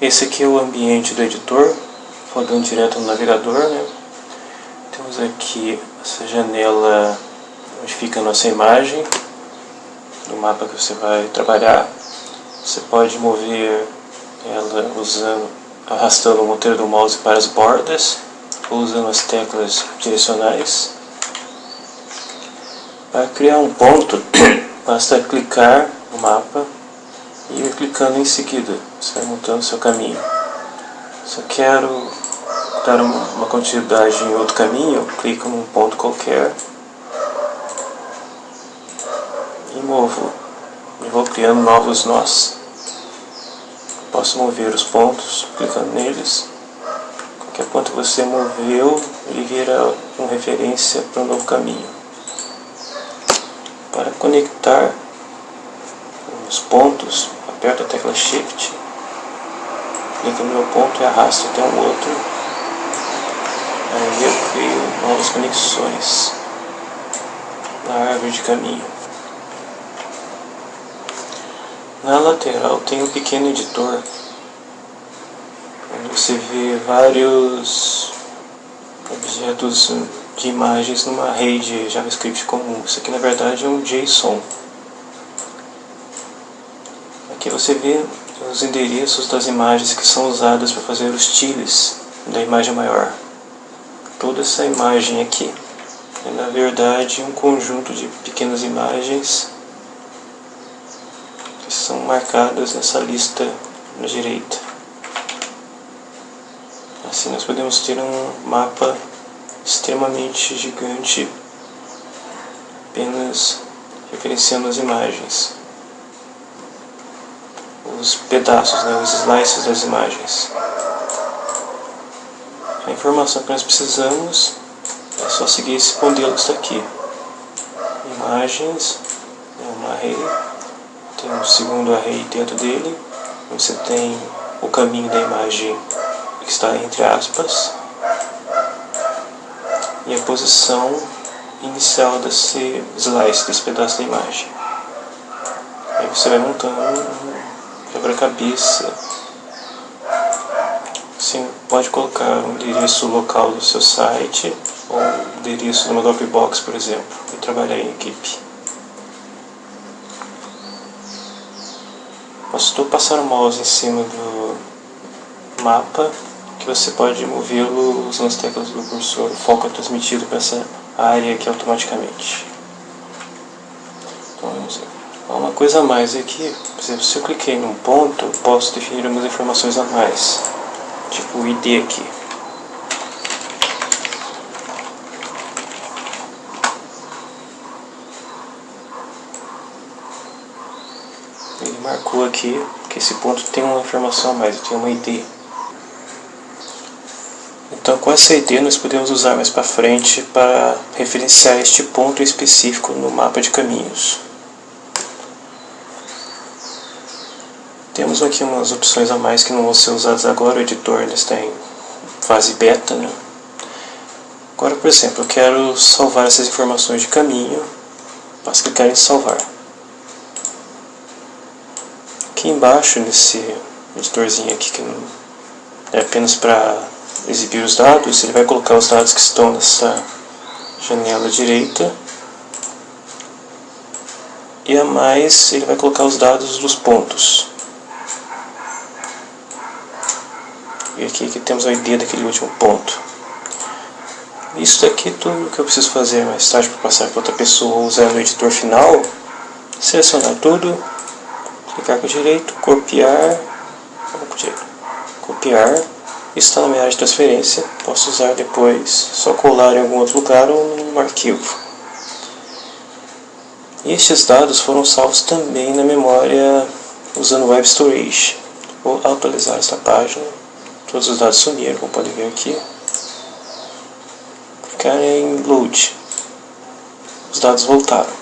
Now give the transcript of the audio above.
Esse aqui é o ambiente do editor, rodando direto no navegador, né? Temos aqui essa janela onde fica a nossa imagem do mapa que você vai trabalhar. Você pode mover ela usando, arrastando o monteiro do mouse para as bordas ou usando as teclas direcionais. Para criar um ponto, basta clicar no mapa e clicando em seguida. Você vai montando seu caminho. Se eu quero dar uma quantidade em outro caminho, eu clico num ponto qualquer e movo. E vou criando novos nós. Posso mover os pontos clicando neles. Qualquer ponto que você moveu, ele vira uma referência para um novo caminho. Para conectar os pontos, aperto a tecla Shift, clico no meu ponto e arrasto até um outro. Aí eu crio novas conexões na árvore de caminho. Na lateral tem um pequeno editor, onde você vê vários objetos de imagens numa rede JavaScript comum. Isso aqui na verdade é um JSON. Você vê os endereços das imagens que são usadas para fazer os tiles da imagem maior. Toda essa imagem aqui é na verdade um conjunto de pequenas imagens que são marcadas nessa lista na direita. Assim nós podemos ter um mapa extremamente gigante apenas referenciando as imagens. Os pedaços, né, os slices das imagens. A informação que nós precisamos é só seguir esse modelo que está aqui. Imagens, é uma array tem um segundo array dentro dele, você tem o caminho da imagem que está entre aspas e a posição inicial desse slice, desse pedaço da imagem. Aí você vai montando um quebra-cabeça. Você pode colocar um endereço local do seu site ou um endereço de uma Dropbox, por exemplo, e trabalhar em equipe. Bastou passar o mouse em cima do mapa que você pode movê-lo usando as teclas do cursor. O foco é transmitido para essa área aqui automaticamente. Uma coisa a mais aqui, por exemplo, se eu cliquei num ponto, eu posso definir algumas informações a mais, tipo o ID aqui. Ele marcou aqui que esse ponto tem uma informação a mais, tem uma ID. Então com essa ID nós podemos usar mais para frente para referenciar este ponto específico no mapa de caminhos. Temos aqui umas opções a mais que não vão ser usadas agora, o editor ainda está em fase beta. Né? Agora, por exemplo, eu quero salvar essas informações de caminho, basta clicar em salvar. Aqui embaixo, nesse editorzinho aqui, que é apenas para exibir os dados, ele vai colocar os dados que estão nessa janela direita. E a mais, ele vai colocar os dados dos pontos. E aqui que temos a ID daquele último ponto. Isso daqui é tudo que eu preciso fazer mais tarde para passar para outra pessoa usando o editor final. Selecionar tudo clicar com o direito, copiar, com direito, copiar, está na minha área de transferência, posso usar depois, só colar em algum outro lugar ou num arquivo. E estes dados foram salvos também na memória usando Web Storage. Vou atualizar esta página, todos os dados sumiram, como podem ver aqui. Clicar em Load, os dados voltaram.